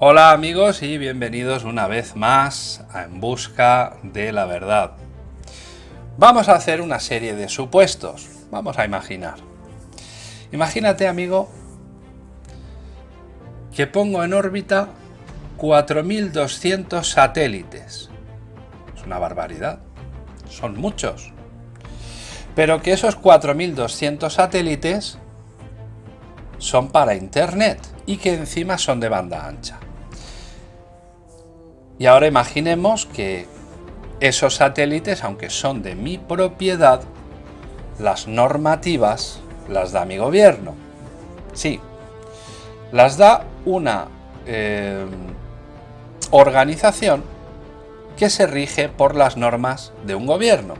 Hola amigos y bienvenidos una vez más a En Busca de la Verdad. Vamos a hacer una serie de supuestos. Vamos a imaginar. Imagínate amigo que pongo en órbita 4.200 satélites. Es una barbaridad. Son muchos. Pero que esos 4.200 satélites son para Internet y que encima son de banda ancha. Y ahora imaginemos que esos satélites, aunque son de mi propiedad, las normativas las da mi gobierno. Sí, las da una eh, organización que se rige por las normas de un gobierno.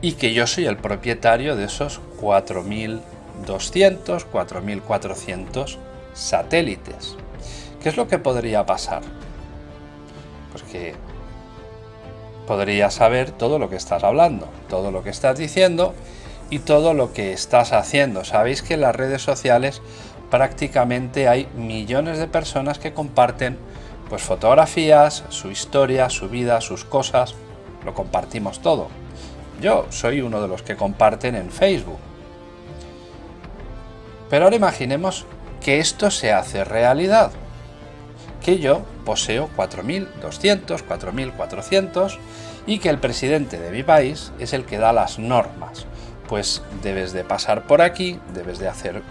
Y que yo soy el propietario de esos 4.200, 4.400 satélites. ¿Qué es lo que podría pasar? Pues que podría saber todo lo que estás hablando, todo lo que estás diciendo y todo lo que estás haciendo. Sabéis que en las redes sociales prácticamente hay millones de personas que comparten pues fotografías, su historia, su vida, sus cosas, lo compartimos todo. Yo soy uno de los que comparten en Facebook. Pero ahora imaginemos que esto se hace realidad. Que yo poseo 4.200, 4.400 y que el presidente de mi país es el que da las normas. Pues debes de pasar por aquí, debes de hacer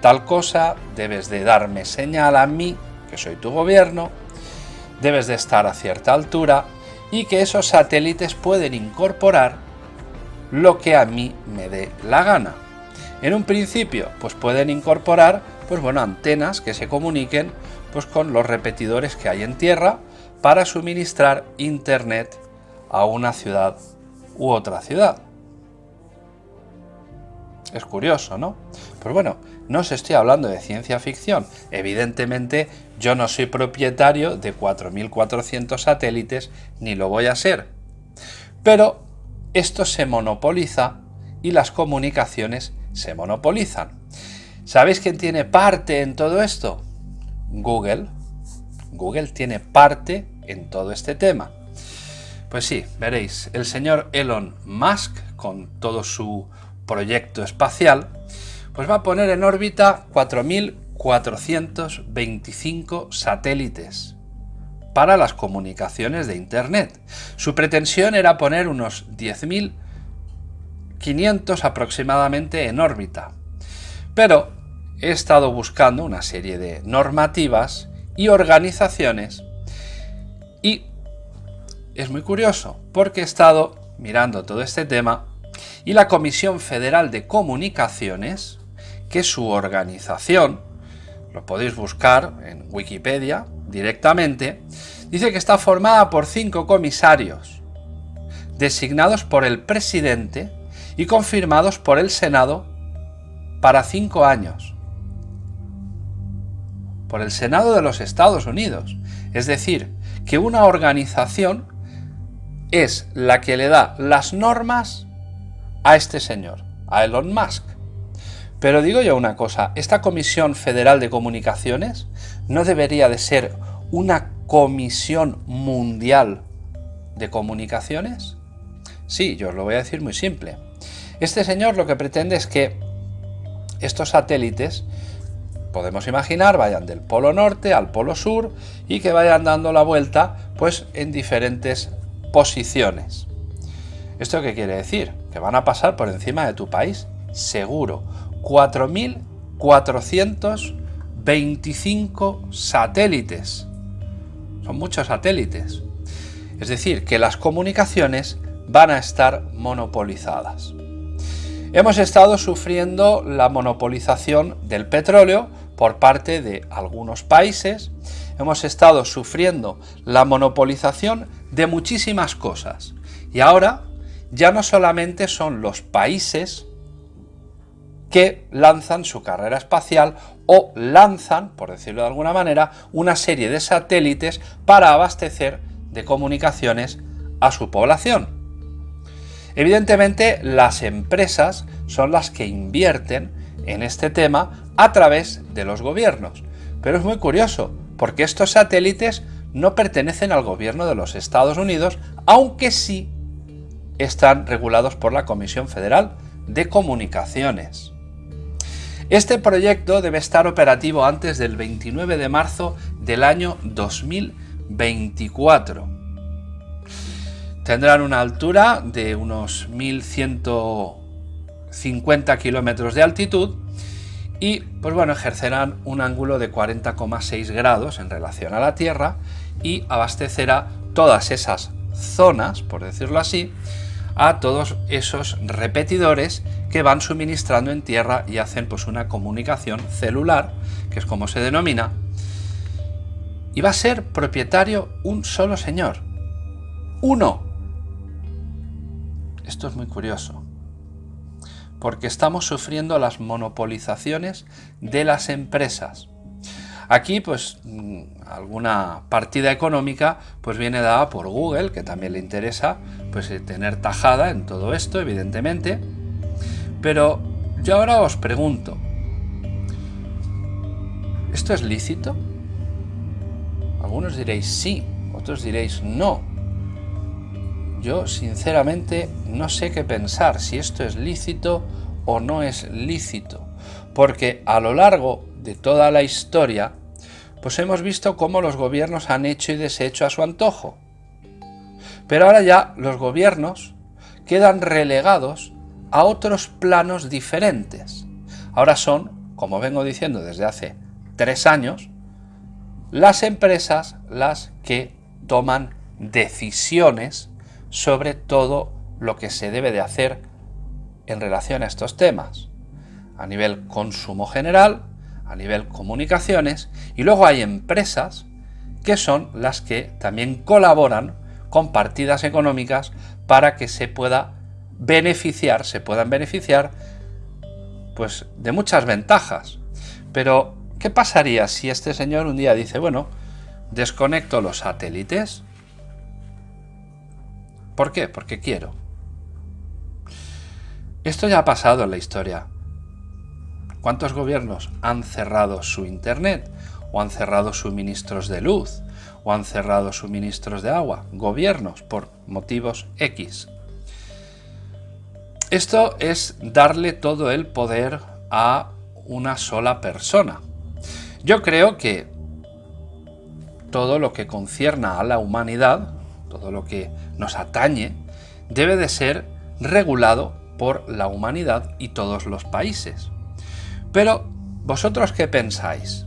tal cosa, debes de darme señal a mí, que soy tu gobierno, debes de estar a cierta altura y que esos satélites pueden incorporar lo que a mí me dé la gana. En un principio, pues pueden incorporar, pues bueno, antenas que se comuniquen pues con los repetidores que hay en tierra para suministrar internet a una ciudad u otra ciudad. Es curioso, ¿no? Pero bueno, no os estoy hablando de ciencia ficción. Evidentemente, yo no soy propietario de 4.400 satélites, ni lo voy a ser. Pero esto se monopoliza y las comunicaciones se monopolizan. ¿Sabéis quién tiene parte en todo esto? Google. Google tiene parte en todo este tema. Pues sí, veréis, el señor Elon Musk, con todo su proyecto espacial, pues va a poner en órbita 4.425 satélites para las comunicaciones de Internet. Su pretensión era poner unos 10.500 aproximadamente en órbita. Pero he estado buscando una serie de normativas y organizaciones y es muy curioso porque he estado mirando todo este tema y la Comisión Federal de Comunicaciones, que es su organización, lo podéis buscar en Wikipedia directamente, dice que está formada por cinco comisarios, designados por el presidente y confirmados por el Senado para cinco años. Por el Senado de los Estados Unidos. Es decir, que una organización es la que le da las normas a este señor, a Elon Musk. Pero digo yo una cosa, esta Comisión Federal de Comunicaciones no debería de ser una comisión mundial de comunicaciones? Sí, yo os lo voy a decir muy simple. Este señor lo que pretende es que estos satélites, podemos imaginar, vayan del polo norte al polo sur y que vayan dando la vuelta pues en diferentes posiciones. ¿Esto qué quiere decir? Que van a pasar por encima de tu país, seguro. 4.425 satélites. Son muchos satélites. Es decir, que las comunicaciones van a estar monopolizadas. Hemos estado sufriendo la monopolización del petróleo por parte de algunos países. Hemos estado sufriendo la monopolización de muchísimas cosas. Y ahora ya no solamente son los países que lanzan su carrera espacial o lanzan, por decirlo de alguna manera, una serie de satélites para abastecer de comunicaciones a su población. Evidentemente, las empresas son las que invierten en este tema a través de los gobiernos. Pero es muy curioso, porque estos satélites no pertenecen al gobierno de los Estados Unidos, aunque sí están regulados por la Comisión Federal de Comunicaciones. Este proyecto debe estar operativo antes del 29 de marzo del año 2024. Tendrán una altura de unos 1150 kilómetros de altitud y pues bueno, ejercerán un ángulo de 40,6 grados en relación a la Tierra y abastecerá todas esas zonas, por decirlo así, a todos esos repetidores que van suministrando en tierra y hacen pues una comunicación celular, que es como se denomina, y va a ser propietario un solo señor. Uno. Esto es muy curioso, porque estamos sufriendo las monopolizaciones de las empresas. Aquí, pues, mm, alguna partida económica, pues viene dada por Google, que también le interesa, pues, eh, tener tajada en todo esto, evidentemente. Pero yo ahora os pregunto, ¿esto es lícito? Algunos diréis sí, otros diréis no. Yo, sinceramente, no sé qué pensar, si esto es lícito o no es lícito, porque a lo largo de toda la historia, pues hemos visto cómo los gobiernos han hecho y deshecho a su antojo. Pero ahora ya los gobiernos quedan relegados a otros planos diferentes. Ahora son, como vengo diciendo desde hace tres años, las empresas las que toman decisiones sobre todo lo que se debe de hacer en relación a estos temas, a nivel consumo general, a nivel comunicaciones y luego hay empresas que son las que también colaboran con partidas económicas para que se pueda beneficiar, se puedan beneficiar pues de muchas ventajas. Pero, ¿qué pasaría si este señor un día dice, bueno, desconecto los satélites? ¿Por qué? Porque quiero. Esto ya ha pasado en la historia. ¿Cuántos gobiernos han cerrado su Internet? ¿O han cerrado suministros de luz? ¿O han cerrado suministros de agua? Gobiernos por motivos X. Esto es darle todo el poder a una sola persona. Yo creo que todo lo que concierna a la humanidad, todo lo que nos atañe, debe de ser regulado por la humanidad y todos los países. Pero, ¿vosotros qué pensáis?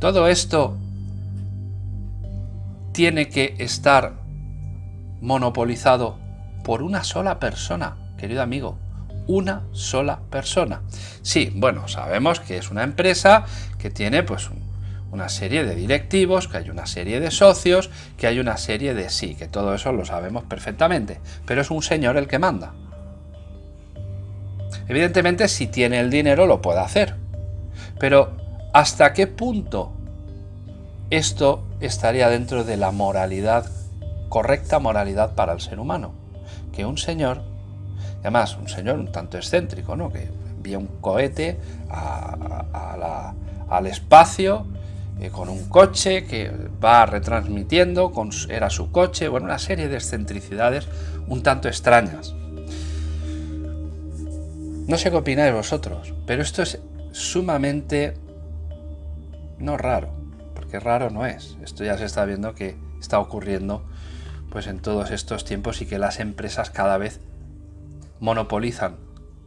¿Todo esto tiene que estar monopolizado por una sola persona, querido amigo? Una sola persona. Sí, bueno, sabemos que es una empresa que tiene pues una serie de directivos, que hay una serie de socios, que hay una serie de sí, que todo eso lo sabemos perfectamente, pero es un señor el que manda. Evidentemente, si tiene el dinero lo puede hacer. Pero, ¿hasta qué punto esto estaría dentro de la moralidad, correcta moralidad para el ser humano? Que un señor, además un señor un tanto excéntrico, ¿no? que envía un cohete al espacio eh, con un coche que va retransmitiendo, era su coche, bueno, una serie de excentricidades un tanto extrañas. No sé qué opináis vosotros, pero esto es sumamente no raro, porque raro no es. Esto ya se está viendo que está ocurriendo pues en todos estos tiempos y que las empresas cada vez monopolizan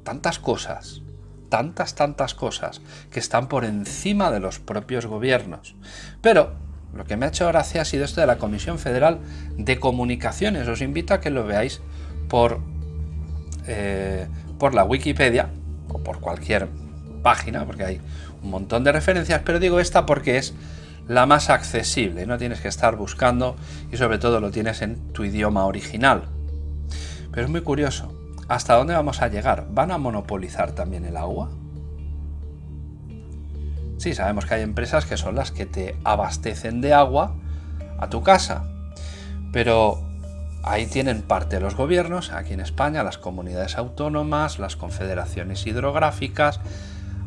tantas cosas, tantas, tantas cosas que están por encima de los propios gobiernos. Pero lo que me ha hecho gracia ha sido esto de la Comisión Federal de Comunicaciones. Os invito a que lo veáis por eh, por la Wikipedia o por cualquier página, porque hay un montón de referencias, pero digo esta porque es la más accesible, no tienes que estar buscando y sobre todo lo tienes en tu idioma original. Pero es muy curioso, ¿hasta dónde vamos a llegar? ¿Van a monopolizar también el agua? Sí, sabemos que hay empresas que son las que te abastecen de agua a tu casa, pero Ahí tienen parte los gobiernos, aquí en España, las comunidades autónomas, las confederaciones hidrográficas,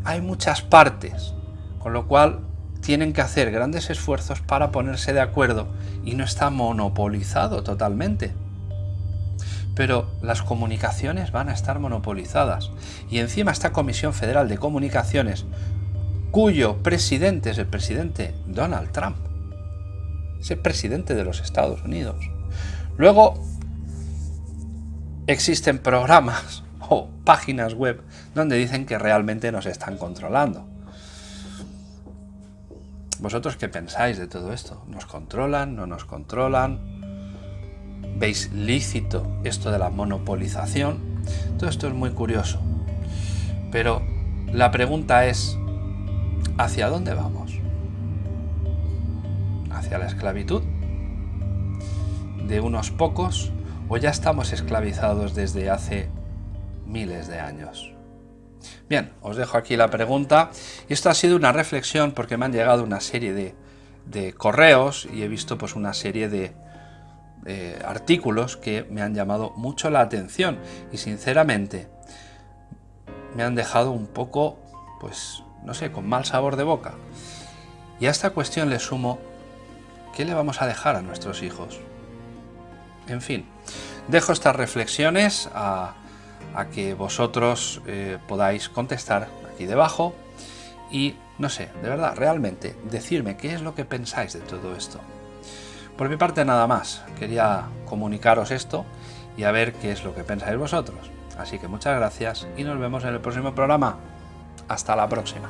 hay muchas partes, con lo cual tienen que hacer grandes esfuerzos para ponerse de acuerdo y no está monopolizado totalmente. Pero las comunicaciones van a estar monopolizadas y encima esta Comisión Federal de Comunicaciones, cuyo presidente es el presidente Donald Trump, es el presidente de los Estados Unidos. Luego existen programas o páginas web donde dicen que realmente nos están controlando. ¿Vosotros qué pensáis de todo esto? ¿Nos controlan? ¿No nos controlan? ¿Veis lícito esto de la monopolización? Todo esto es muy curioso. Pero la pregunta es, ¿hacia dónde vamos? ¿Hacia la esclavitud? ¿De unos pocos? ¿O ya estamos esclavizados desde hace miles de años? Bien, os dejo aquí la pregunta. Esto ha sido una reflexión porque me han llegado una serie de, correos y he visto pues una serie de artículos que me han llamado mucho la atención y sinceramente me han dejado un poco, pues, no sé, con mal sabor de boca. Y a esta cuestión le sumo, ¿qué le vamos a dejar a nuestros hijos? En fin, dejo estas reflexiones a a que vosotros eh, podáis contestar aquí debajo y no sé, de verdad, realmente, decirme qué es lo que pensáis de todo esto. Por mi parte nada más, quería comunicaros esto y a ver qué es lo que pensáis vosotros. Así que muchas gracias y nos vemos en el próximo programa. Hasta la próxima.